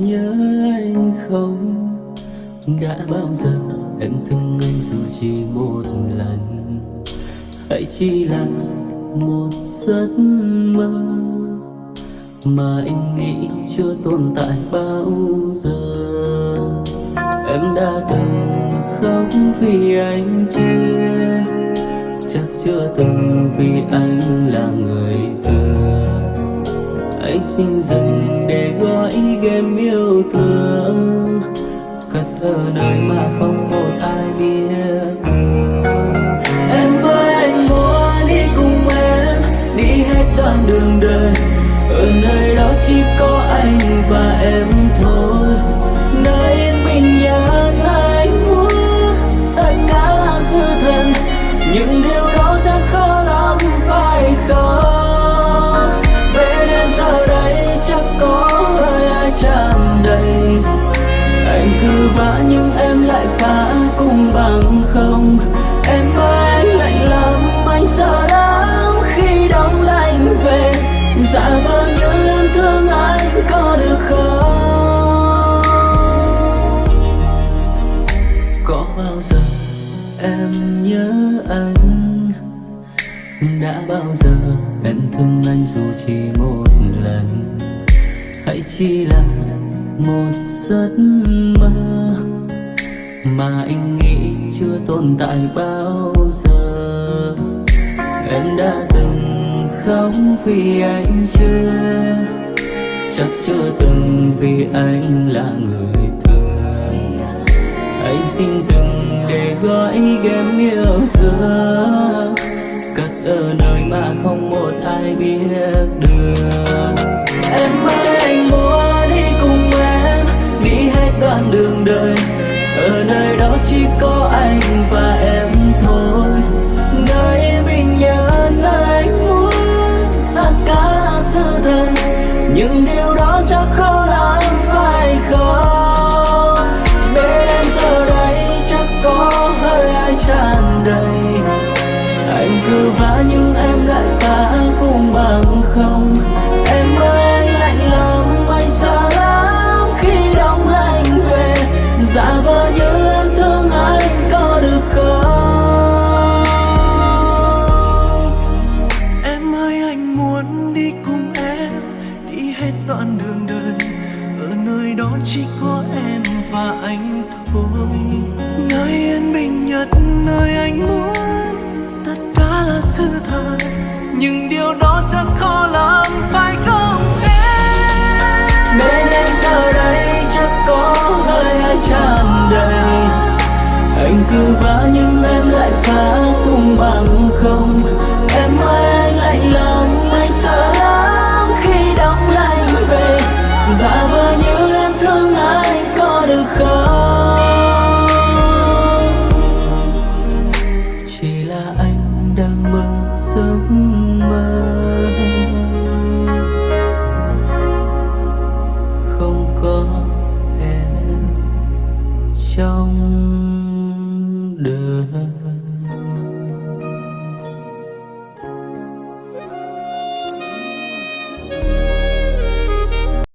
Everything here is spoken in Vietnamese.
nhớ anh không? Đã bao giờ em thương anh dù chỉ một lần? Hãy chỉ là một giấc mơ mà anh nghĩ chưa tồn tại bao giờ. Em đã từng khóc vì anh chia chắc chưa từng vì anh là người thừa anh xin dừng mà không một ai biết Em ơi, anh muốn đi cùng em, Đi hết đoạn đường đời. Ở nơi đó chỉ có anh và em. Đã bao giờ em thương anh dù chỉ một lần? Hãy chỉ là một giấc mơ mà anh nghĩ chưa tồn tại bao giờ. Em đã từng khóc vì anh chưa? Chắc chưa từng vì anh là người thương. Hãy xin dừng để gọi game yêu thương ở nơi mà không một ai biết được. Em ơi anh muốn đi cùng em, đi hết đoạn đường đời. Ở nơi đó chỉ có anh và em thôi. Nơi mình nhớ nơi anh muốn tất cả là sự thật. Nhưng điều đó chắc khó lắm anh thôi. Nơi yên bình nhất, nơi anh muốn. Tất cả là sự thật, Nhưng điều đó chắc khó lắm phải không? 分。